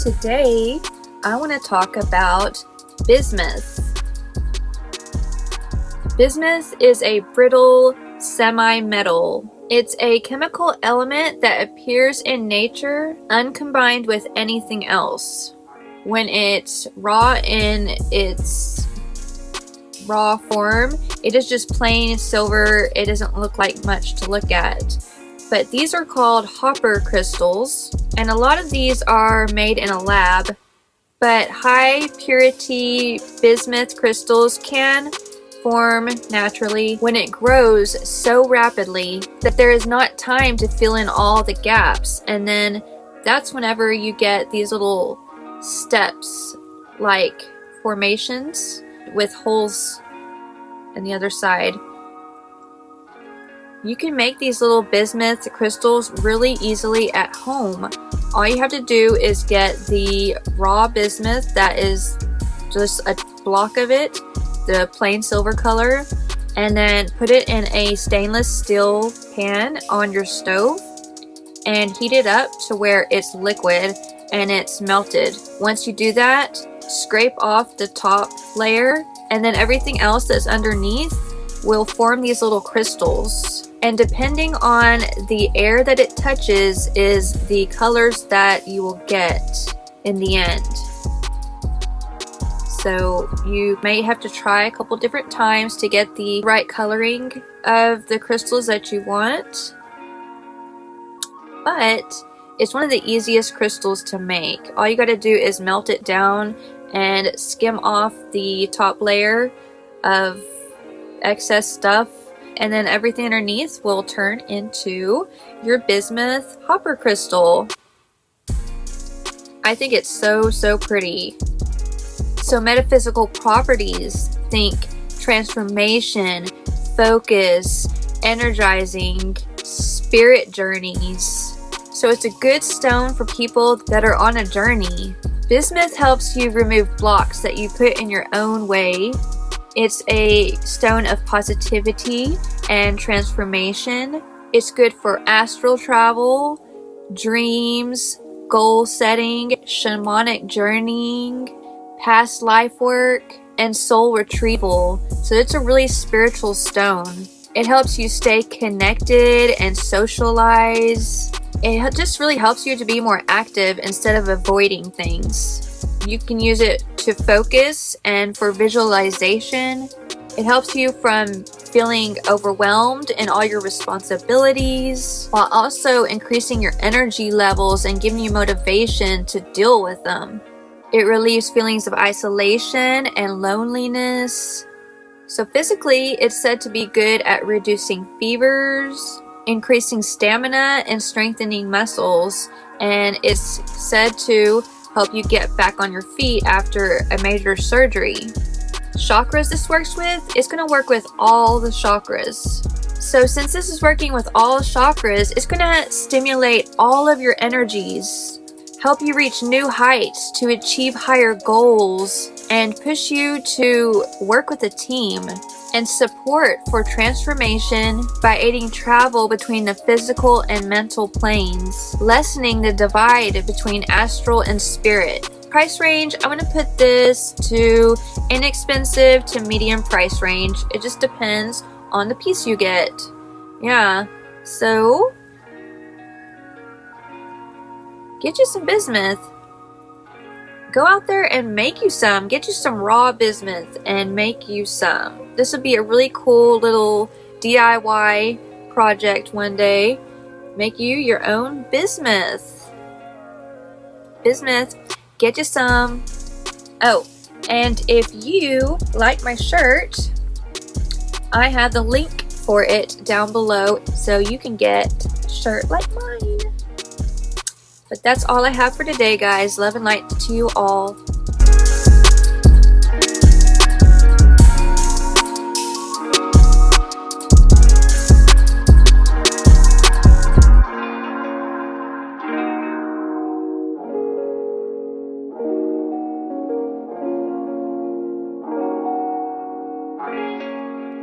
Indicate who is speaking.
Speaker 1: Today, I want to talk about bismuth. Bismuth is a brittle semi-metal. It's a chemical element that appears in nature uncombined with anything else. When it's raw in its raw form, it is just plain silver. It doesn't look like much to look at. But these are called Hopper crystals and a lot of these are made in a lab, but high purity bismuth crystals can form naturally when it grows so rapidly that there is not time to fill in all the gaps and then that's whenever you get these little steps like formations with holes on the other side you can make these little bismuth crystals really easily at home. All you have to do is get the raw bismuth that is just a block of it, the plain silver color, and then put it in a stainless steel pan on your stove and heat it up to where it's liquid and it's melted. Once you do that, scrape off the top layer and then everything else that's underneath will form these little crystals and depending on the air that it touches is the colors that you will get in the end. So you may have to try a couple different times to get the right coloring of the crystals that you want. But it's one of the easiest crystals to make. All you got to do is melt it down and skim off the top layer of excess stuff and then everything underneath will turn into your bismuth hopper crystal. I think it's so, so pretty. So metaphysical properties, think transformation, focus, energizing, spirit journeys. So it's a good stone for people that are on a journey. Bismuth helps you remove blocks that you put in your own way it's a stone of positivity and transformation. It's good for astral travel, dreams, goal setting, shamanic journeying, past life work, and soul retrieval. So it's a really spiritual stone. It helps you stay connected and socialize. It just really helps you to be more active instead of avoiding things. You can use it to focus and for visualization. It helps you from feeling overwhelmed in all your responsibilities while also increasing your energy levels and giving you motivation to deal with them. It relieves feelings of isolation and loneliness. So physically, it's said to be good at reducing fevers, increasing stamina, and strengthening muscles. And it's said to help you get back on your feet after a major surgery. Chakras this works with, it's going to work with all the chakras. So since this is working with all chakras, it's going to stimulate all of your energies, help you reach new heights to achieve higher goals, and push you to work with a team and support for transformation by aiding travel between the physical and mental planes, lessening the divide between astral and spirit. Price range, I'm going to put this to inexpensive to medium price range. It just depends on the piece you get. Yeah, so get you some bismuth go out there and make you some. Get you some raw bismuth and make you some. This would be a really cool little DIY project one day. Make you your own bismuth. Bismuth, get you some. Oh, and if you like my shirt, I have the link for it down below so you can get shirt like mine. But that's all I have for today, guys. Love and light to you all.